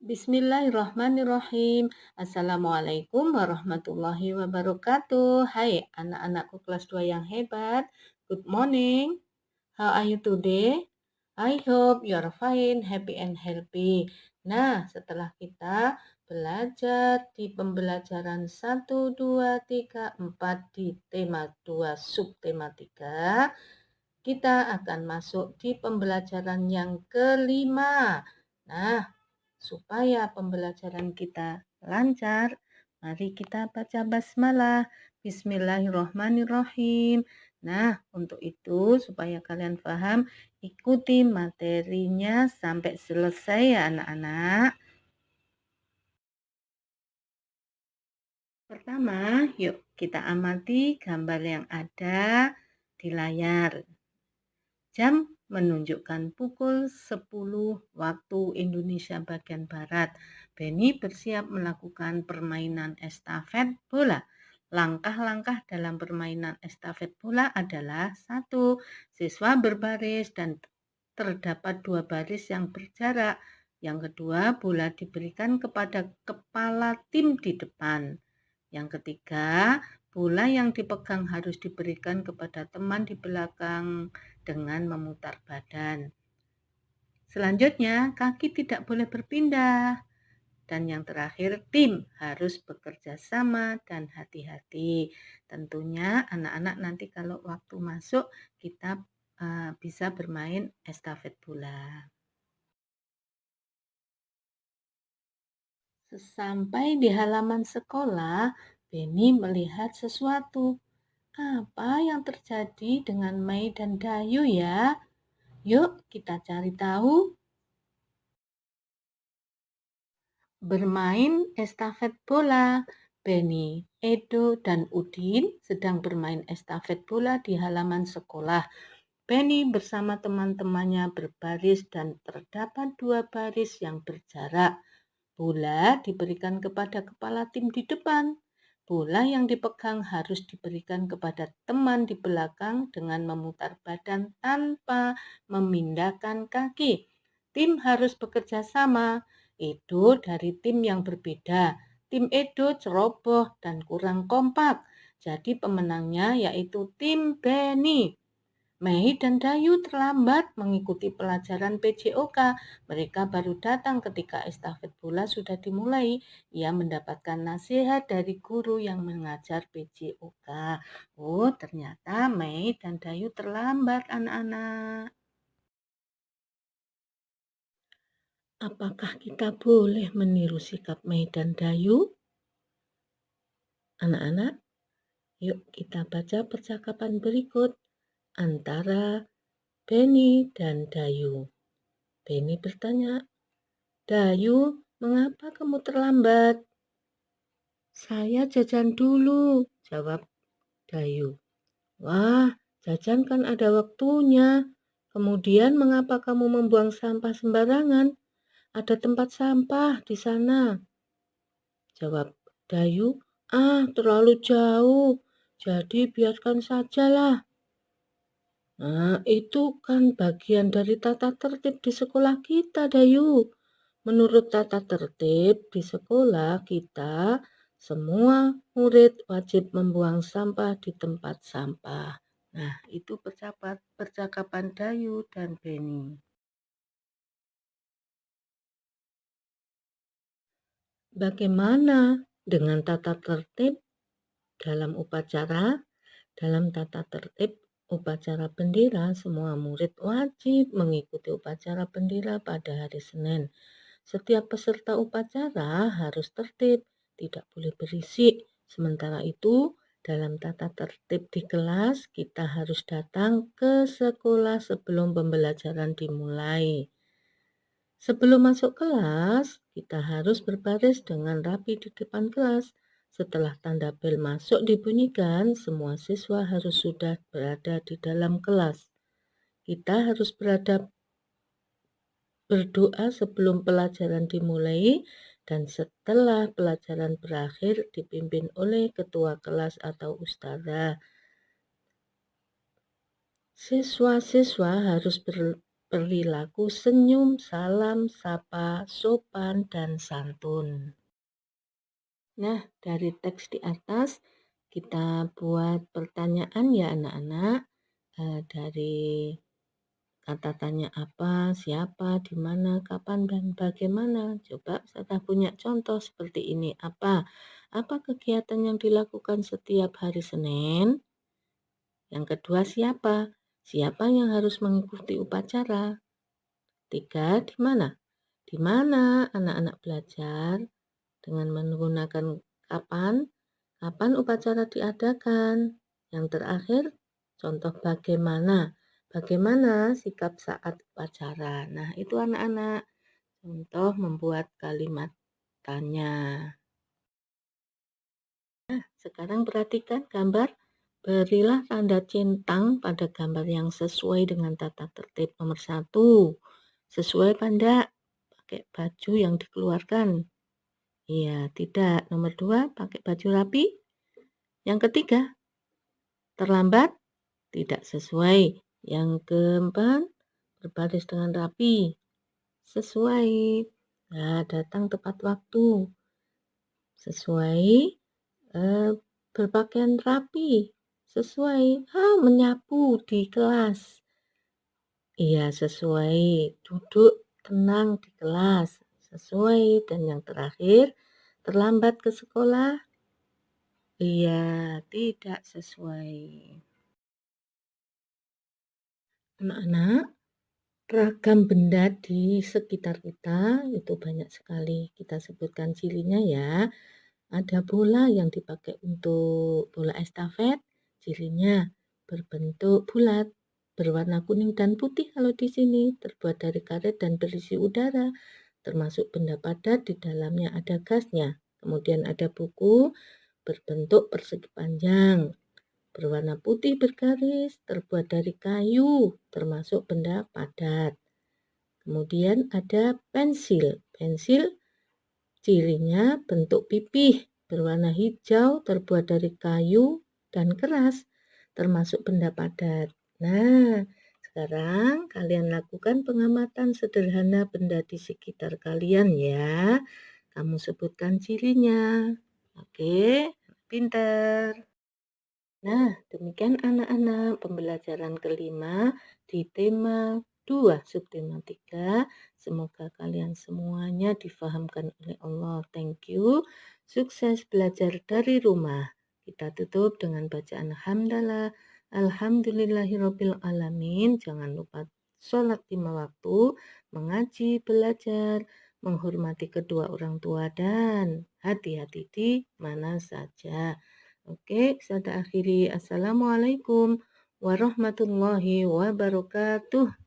Bismillahirrahmanirrahim. Assalamualaikum warahmatullahi wabarakatuh. Hai anak-anakku kelas 2 yang hebat. Good morning. How are you today? I hope you are fine, happy and healthy. Nah, setelah kita belajar di pembelajaran 1, 2, 3, 4 di tema 2 subtema 3, kita akan masuk di pembelajaran yang kelima. Nah, supaya pembelajaran kita lancar, mari kita baca basmalah. Bismillahirrahmanirrahim. Nah, untuk itu supaya kalian paham, ikuti materinya sampai selesai ya anak-anak. Pertama, yuk kita amati gambar yang ada di layar. Jam menunjukkan pukul 10 waktu Indonesia bagian Barat. Benny bersiap melakukan permainan estafet bola. Langkah-langkah dalam permainan estafet bola adalah satu, siswa berbaris dan terdapat dua baris yang berjarak. Yang kedua, bola diberikan kepada kepala tim di depan. Yang ketiga, bola yang dipegang harus diberikan kepada teman di belakang dengan memutar badan. Selanjutnya, kaki tidak boleh berpindah. Dan yang terakhir, tim harus bekerja sama dan hati-hati. Tentunya anak-anak nanti kalau waktu masuk kita uh, bisa bermain estafet bola. Sesampai di halaman sekolah, Benny melihat sesuatu. Apa yang terjadi dengan Mei dan Dayu ya? Yuk kita cari tahu. Bermain estafet bola. Benny, Edo, dan Udin sedang bermain estafet bola di halaman sekolah. Benny bersama teman-temannya berbaris dan terdapat dua baris yang berjarak. Bola diberikan kepada kepala tim di depan. Bola yang dipegang harus diberikan kepada teman di belakang dengan memutar badan tanpa memindahkan kaki. Tim harus bekerja sama. Edo dari tim yang berbeda. Tim Edo ceroboh dan kurang kompak. Jadi pemenangnya yaitu tim Benny. Mei dan Dayu terlambat mengikuti pelajaran PJOK. Mereka baru datang ketika estafet bola sudah dimulai. Ia mendapatkan nasihat dari guru yang mengajar PJOK. Oh, ternyata Mei dan Dayu terlambat anak-anak. Apakah kita boleh meniru sikap Mei dan Dayu? Anak-anak, yuk kita baca percakapan berikut antara Benny dan Dayu. Benny bertanya, Dayu, mengapa kamu terlambat? Saya jajan dulu, jawab Dayu. Wah, jajan kan ada waktunya. Kemudian mengapa kamu membuang sampah sembarangan? Ada tempat sampah di sana. Jawab Dayu, ah terlalu jauh, jadi biarkan sajalah. Nah, itu kan bagian dari tata tertib di sekolah kita, Dayu. Menurut tata tertib di sekolah kita, semua murid wajib membuang sampah di tempat sampah. Nah, itu percakapan, percakapan Dayu dan Benny. Bagaimana dengan tata tertib dalam upacara? Dalam tata tertib upacara bendera, semua murid wajib mengikuti upacara bendera pada hari Senin. Setiap peserta upacara harus tertib, tidak boleh berisik. Sementara itu, dalam tata tertib di kelas, kita harus datang ke sekolah sebelum pembelajaran dimulai. Sebelum masuk kelas, kita harus berbaris dengan rapi di depan kelas. Setelah tanda bel masuk dibunyikan, semua siswa harus sudah berada di dalam kelas. Kita harus berada berdoa sebelum pelajaran dimulai dan setelah pelajaran berakhir dipimpin oleh ketua kelas atau ustazah. Siswa-siswa harus ber, perilaku senyum, salam, sapa, sopan, dan santun. Nah, dari teks di atas kita buat pertanyaan ya anak-anak eh, dari kata tanya apa, siapa, di mana, kapan, dan bagaimana. Coba saya punya contoh seperti ini. Apa? Apa kegiatan yang dilakukan setiap hari Senin? Yang kedua siapa? Siapa yang harus mengikuti upacara? Tiga, di mana? Di mana anak-anak belajar dengan menggunakan kapan? Kapan upacara diadakan? Yang terakhir, contoh bagaimana? Bagaimana sikap saat upacara? Nah, itu anak-anak. Contoh membuat kalimat tanya. Nah, sekarang perhatikan gambar. Berilah tanda centang pada gambar yang sesuai dengan tata tertib nomor satu. Sesuai pada pakai baju yang dikeluarkan. Iya, tidak. Nomor dua, pakai baju rapi. Yang ketiga, terlambat, tidak sesuai. Yang keempat, berbaris dengan rapi. Sesuai. Nah, datang tepat waktu. Sesuai. Eh, berpakaian rapi. Sesuai. Ah, menyapu di kelas. Iya, sesuai. Duduk tenang di kelas. Sesuai. Dan yang terakhir, terlambat ke sekolah. Iya, tidak sesuai. Anak-anak, ragam benda di sekitar kita itu banyak sekali. Kita sebutkan cirinya ya. Ada bola yang dipakai untuk bola estafet, cirinya berbentuk bulat berwarna kuning dan putih kalau di sini, terbuat dari karet dan berisi udara, termasuk benda padat di dalamnya ada gasnya. Kemudian ada buku berbentuk persegi panjang, berwarna putih bergaris, terbuat dari kayu, termasuk benda padat. Kemudian ada pensil. Pensil cirinya bentuk pipih, berwarna hijau, terbuat dari kayu dan keras, termasuk benda padat. Nah, sekarang kalian lakukan pengamatan sederhana benda di sekitar kalian ya. Kamu sebutkan cirinya. Oke, pinter. Nah, demikian anak-anak pembelajaran kelima di tema 2 subtema 3. Semoga kalian semuanya difahamkan oleh Allah. Thank you. Sukses belajar dari rumah. Kita tutup dengan bacaan hamdalah. Alhamdulillahirobbil alamin. Jangan lupa sholat lima waktu, mengaji, belajar, menghormati kedua orang tua dan hati-hati di mana saja. Oke, saya akhiri. Assalamualaikum warahmatullahi wabarakatuh.